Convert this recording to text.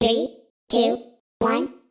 Three, two, one.